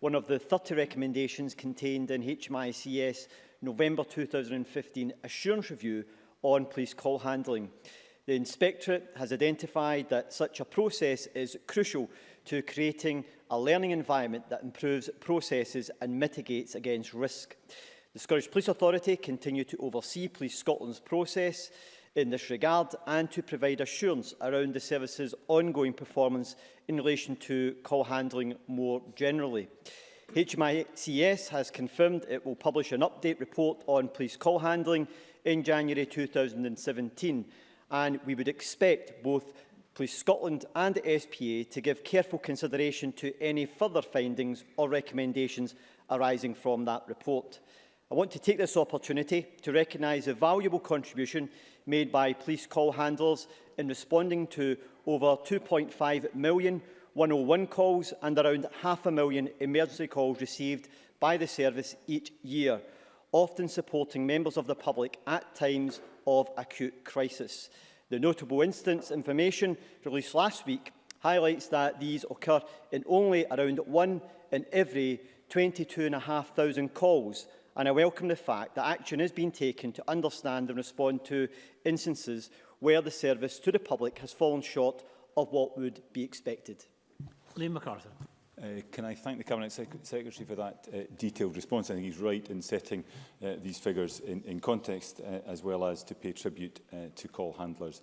one of the 30 recommendations contained in HMICS November 2015 Assurance Review on police call handling. The Inspectorate has identified that such a process is crucial to creating a learning environment that improves processes and mitigates against risk. The Scottish Police Authority continue to oversee Police Scotland's process in this regard and to provide assurance around the service's ongoing performance in relation to call handling more generally. HMICS has confirmed it will publish an update report on police call handling in January 2017 and we would expect both Police Scotland and SPA to give careful consideration to any further findings or recommendations arising from that report. I want to take this opportunity to recognise the valuable contribution made by police call handlers in responding to over 2.5 million 101 calls and around half a million emergency calls received by the service each year, often supporting members of the public at times of acute crisis. The notable instance information released last week highlights that these occur in only around one in every 22,500 calls, and I welcome the fact that action has been taken to understand and respond to instances where the service to the public has fallen short of what would be expected. Liam MacArthur. Uh, can I thank the Cabinet Sec Secretary for that uh, detailed response? I think he's right in setting uh, these figures in, in context, uh, as well as to pay tribute uh, to call handlers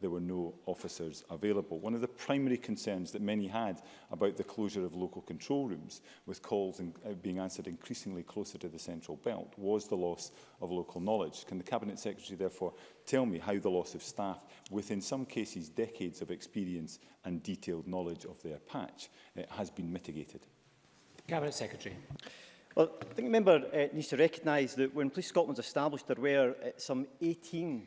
there were no officers available. One of the primary concerns that many had about the closure of local control rooms, with calls in, uh, being answered increasingly closer to the central belt, was the loss of local knowledge. Can the Cabinet Secretary therefore tell me how the loss of staff, with in some cases decades of experience and detailed knowledge of their patch, uh, has been mitigated? Cabinet Secretary. Well, I think the member uh, needs to recognise that when Police Scotland was established, there were uh, some 18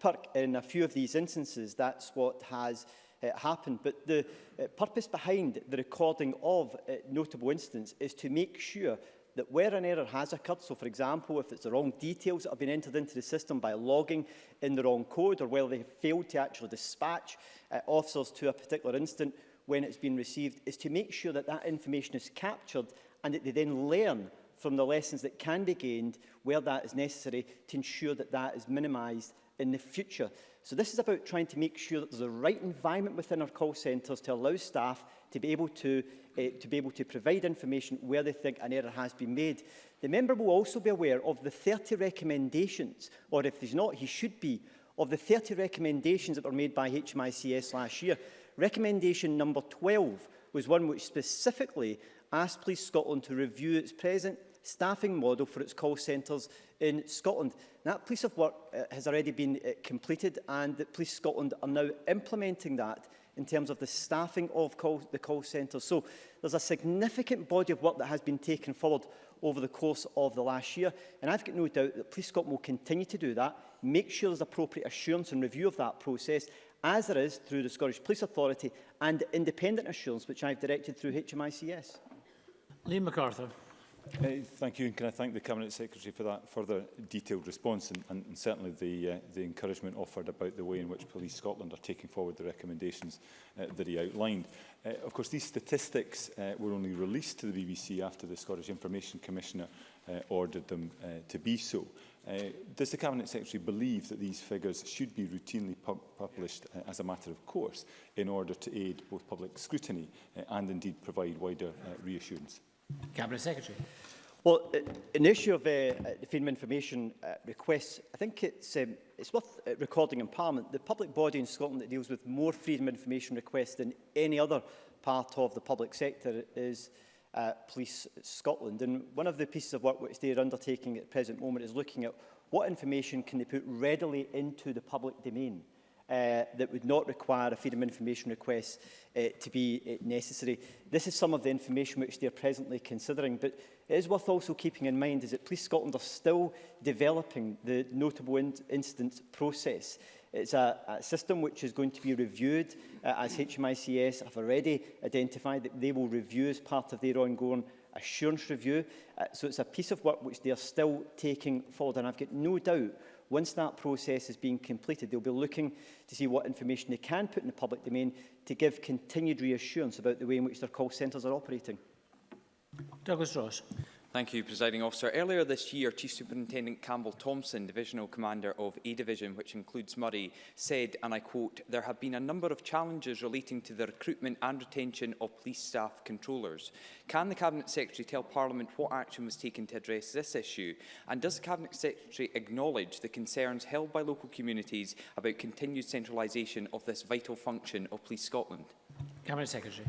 Kirkperk in a few of these instances. That's what has uh, happened. But the uh, purpose behind the recording of uh, notable incidents is to make sure that where an error has occurred, so for example, if it's the wrong details that have been entered into the system by logging in the wrong code or whether they have failed to actually dispatch uh, officers to a particular incident when it's been received, is to make sure that that information is captured and that they then learn from the lessons that can be gained where that is necessary to ensure that that is minimised in the future. So this is about trying to make sure that there's the right environment within our call centres to allow staff to be able to, uh, to be able to provide information where they think an error has been made. The member will also be aware of the 30 recommendations, or if there's not, he should be, of the 30 recommendations that were made by HMICS last year. Recommendation number 12 was one which specifically asked Police Scotland to review its present staffing model for its call centres in Scotland. That piece of work uh, has already been uh, completed and Police Scotland are now implementing that in terms of the staffing of call, the call centre. So there's a significant body of work that has been taken forward over the course of the last year. And I've got no doubt that Police Scotland will continue to do that, make sure there's appropriate assurance and review of that process, as there is through the Scottish Police Authority and independent assurance, which I've directed through HMICS. Liam MacArthur. Uh, thank you, and can I thank the Cabinet Secretary for that further detailed response and, and, and certainly the, uh, the encouragement offered about the way in which Police Scotland are taking forward the recommendations uh, that he outlined. Uh, of course, these statistics uh, were only released to the BBC after the Scottish Information Commissioner uh, ordered them uh, to be so. Uh, does the Cabinet Secretary believe that these figures should be routinely pu published uh, as a matter of course in order to aid both public scrutiny uh, and indeed provide wider uh, reassurance? Cabinet Secretary. Well, an issue of uh, uh freedom of information uh, requests, I think it's, um, it's worth uh, recording in Parliament, the public body in Scotland that deals with more freedom of information requests than any other part of the public sector is uh, Police Scotland. And one of the pieces of work which they are undertaking at the present moment is looking at what information can they put readily into the public domain. Uh, uh, that would not require a freedom of information request uh, to be uh, necessary. This is some of the information which they are presently considering, but it is worth also keeping in mind is that Police Scotland are still developing the notable in incidents process. It's a, a system which is going to be reviewed, uh, as HMICS have already identified that they will review as part of their ongoing assurance review. Uh, so it's a piece of work which they are still taking forward, and I've got no doubt Once that process has been completed, they'll be looking to see what information they can put in the public domain to give continued reassurance about the way in which their call centres are operating. Douglas Ross. Thank you, Presiding Officer. Earlier this year, Chief Superintendent Campbell Thompson, Divisional Commander of A Division, which includes Murray, said, and I quote, there have been a number of challenges relating to the recruitment and retention of police staff controllers. Can the Cabinet Secretary tell Parliament what action was taken to address this issue? And does the Cabinet Secretary acknowledge the concerns held by local communities about continued centralisation of this vital function of Police Scotland? Cabinet Secretary.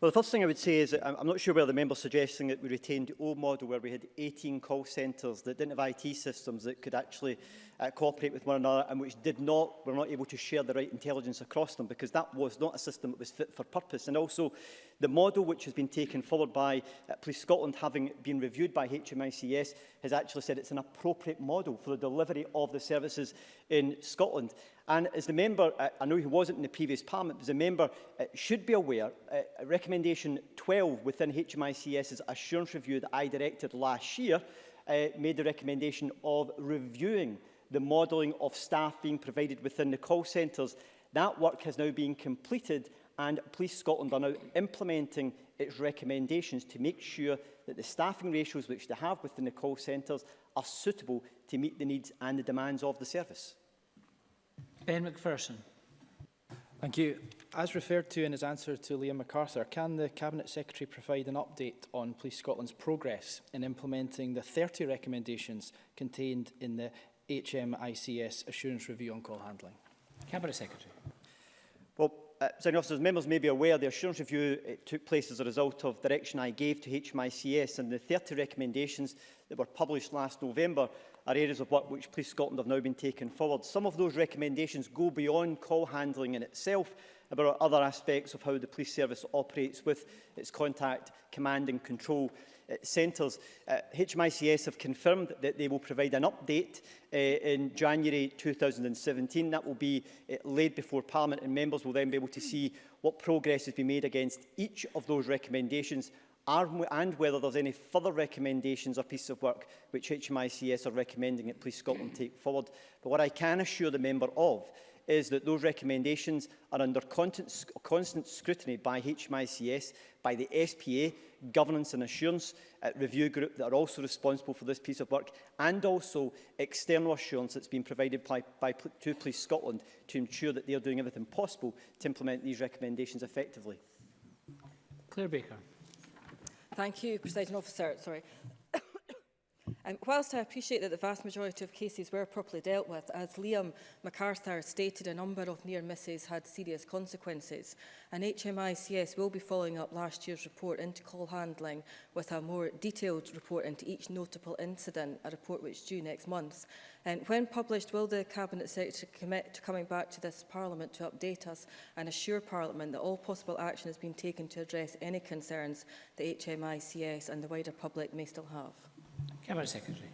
Well, the first thing I would say is that I'm not sure whether the member's suggesting that we retained the old model where we had 18 call centres that didn't have IT systems that could actually uh, cooperate with one another and which did not, were not able to share the right intelligence across them because that was not a system that was fit for purpose. And also the model which has been taken forward by uh, Police Scotland, having been reviewed by HMICS, has actually said it's an appropriate model for the delivery of the services in Scotland. And as the member, uh, I know he wasn't in the previous parliament, but as a member uh, should be aware, uh, recommendation 12 within HMICS's assurance review that I directed last year uh, made the recommendation of reviewing the modelling of staff being provided within the call centres. That work has now been completed and Police Scotland are now implementing its recommendations to make sure that the staffing ratios which they have within the call centres are suitable to meet the needs and the demands of the service. Ben McPherson. Thank you. As referred to in his answer to Liam MacArthur, can the Cabinet Secretary provide an update on Police Scotland's progress in implementing the 30 recommendations contained in the HMICS assurance review on call handling? Cabinet Secretary. Well, uh, Senior officers, members may be aware the assurance review it uh, took place as a result of direction I gave to HMICS and the 30 recommendations that were published last November are areas of work which Police Scotland have now been taken forward. Some of those recommendations go beyond call handling in itself about other aspects of how the police service operates with its contact, command and control centres. Uh, HMICS have confirmed that they will provide an update uh, in January 2017. That will be uh, laid before Parliament and members will then be able to see what progress has been made against each of those recommendations and whether there's any further recommendations or pieces of work which HMICS are recommending that Police Scotland take forward. But what I can assure the member of is that those recommendations are under constant, constant scrutiny by HMICS, by the SPA, governance and assurance uh, review group that are also responsible for this piece of work, and also external assurance that's been provided by, by to Police Scotland to ensure that they are doing everything possible to implement these recommendations effectively. Claire Baker. Thank you, President Officer. Sorry. Um, whilst I appreciate that the vast majority of cases were properly dealt with, as Liam MacArthur stated, a number of near misses had serious consequences, and HMICS will be following up last year's report into call handling with a more detailed report into each notable incident, a report which is due next month. And when published, will the Cabinet Secretary commit to coming back to this Parliament to update us and assure Parliament that all possible action has been taken to address any concerns the HMICS and the wider public may still have? Cabinet Secretary.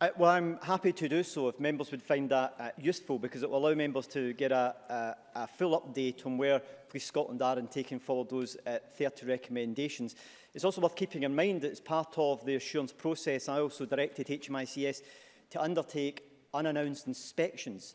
Uh, well, I'm happy to do so if members would find that uh, useful because it will allow members to get a, a, a full update on where Police Scotland are in taking forward those uh, 30 recommendations. It's also worth keeping in mind that it's part of the assurance process. I also directed HMICS to undertake unannounced inspections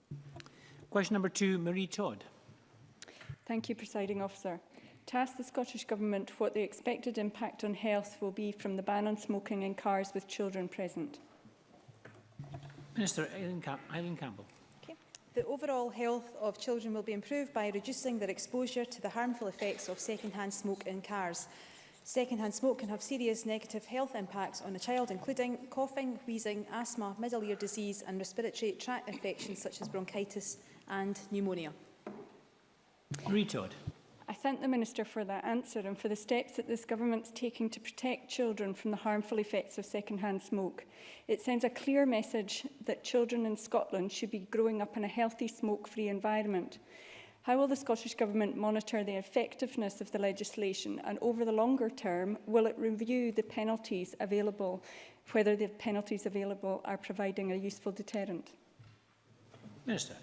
Question number two, Marie Todd. Thank you, Presiding Officer to ask the Scottish Government what the expected impact on health will be from the ban on smoking in cars with children present. Minister Eileen, Campbell. Okay. The overall health of children will be improved by reducing their exposure to the harmful effects of secondhand smoke in cars. Secondhand smoke can have serious negative health impacts on a child, including coughing, wheezing, asthma, middle ear disease and respiratory tract infections such as bronchitis and pneumonia. Ree thank the Minister for that answer and for the steps that this government's taking to protect children from the harmful effects of second-hand smoke. It sends a clear message that children in Scotland should be growing up in a healthy, smoke-free environment. How will the Scottish Government monitor the effectiveness of the legislation and over the longer term, will it review the penalties available, whether the penalties available are providing a useful deterrent? Minister.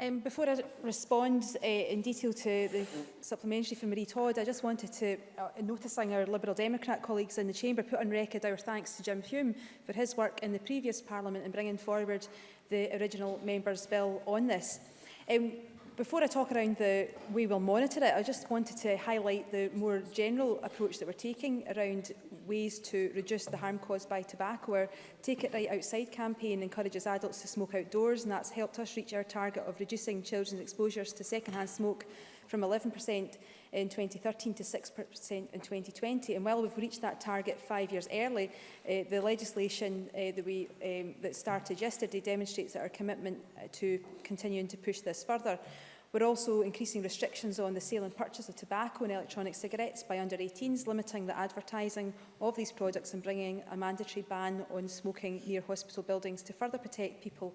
Um, before I respond uh, in detail to the supplementary from Marie Todd, I just wanted to, uh, noticing our Liberal Democrat colleagues in the Chamber, put on record our thanks to Jim Hume for his work in the previous Parliament in bringing forward the original Members' Bill on this. Um, before I talk around the way we'll monitor it, I just wanted to highlight the more general approach that we're taking around ways to reduce the harm caused by tobacco. Our Take It Right Outside campaign encourages adults to smoke outdoors, and that's helped us reach our target of reducing children's exposures to secondhand smoke from 11% in 2013 to 6% in 2020. And while we've reached that target five years early, uh, the legislation uh, that, we, um, that started yesterday demonstrates that our commitment to continuing to push this further. We're also increasing restrictions on the sale and purchase of tobacco and electronic cigarettes by under-18s, limiting the advertising of these products and bringing a mandatory ban on smoking near hospital buildings to further protect people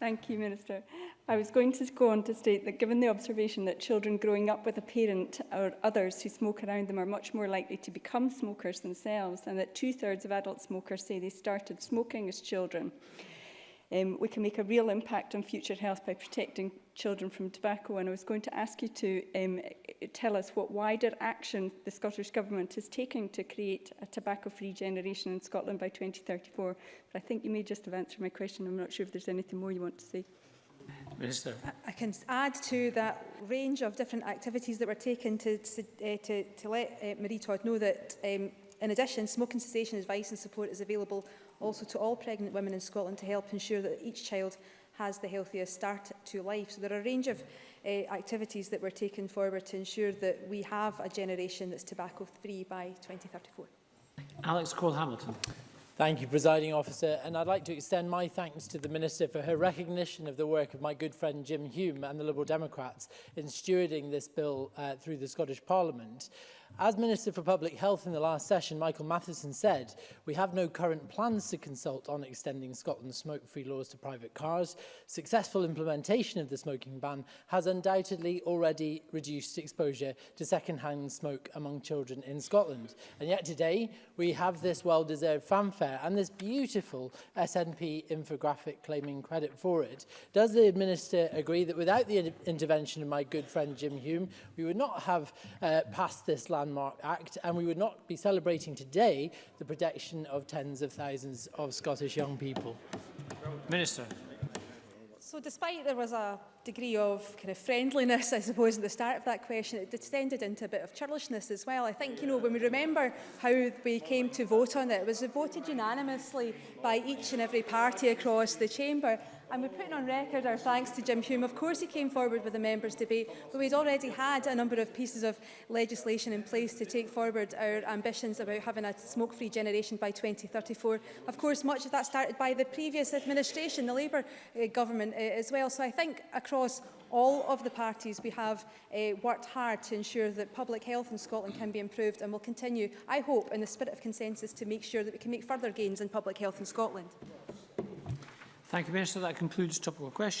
Thank you, Minister. I was going to go on to state that given the observation that children growing up with a parent or others who smoke around them are much more likely to become smokers themselves and that two-thirds of adult smokers say they started smoking as children, um, we can make a real impact on future health by protecting children from tobacco. And I was going to ask you to um, tell us what wider action the Scottish Government is taking to create a tobacco-free generation in Scotland by 2034. But I think you may just have answered my question. I'm not sure if there's anything more you want to say. Minister. I can add to that range of different activities that were taken to, to, uh, eh, to, to let uh, Marie Todd know that, um, in addition, smoking cessation advice and support is available also to all pregnant women in Scotland to help ensure that each child has the healthiest start to life. So there are a range of uh, activities that were taken forward to ensure that we have a generation that's tobacco-free by 2034. Alex Cole-Hamilton. Thank you, Presiding Officer, and I'd like to extend my thanks to the Minister for her recognition of the work of my good friend Jim Hume and the Liberal Democrats in stewarding this bill uh, through the Scottish Parliament. As Minister for Public Health in the last session, Michael Matheson said, we have no current plans to consult on extending Scotland's smoke-free laws to private cars. Successful implementation of the smoking ban has undoubtedly already reduced exposure to second-hand smoke among children in Scotland. And yet today, we have this well-deserved fanfare and this beautiful SNP infographic claiming credit for it. Does the Minister agree that without the intervention of my good friend Jim Hume, we would not have uh, passed this last landmark act, and we would not be celebrating today the protection of tens of thousands of Scottish young people. Minister. So despite there was a degree of kind of friendliness, I suppose, at the start of that question, it descended into a bit of churlishness as well. I think, you know, when we remember how we came to vote on it, it was voted unanimously by each and every party across the chamber. And we're putting on record our thanks to Jim Hume. Of course, he came forward with a members' debate, but we'd already had a number of pieces of legislation in place to take forward our ambitions about having a smoke-free generation by 2034. Of course, much of that started by the previous administration, the Labour uh, government uh, as well. So I think across all of the parties we have uh, worked hard to ensure that public health in Scotland can be improved and will continue, I hope, in the spirit of consensus to make sure that we can make further gains in public health in Scotland. Thank you, Minister. That concludes topical questions.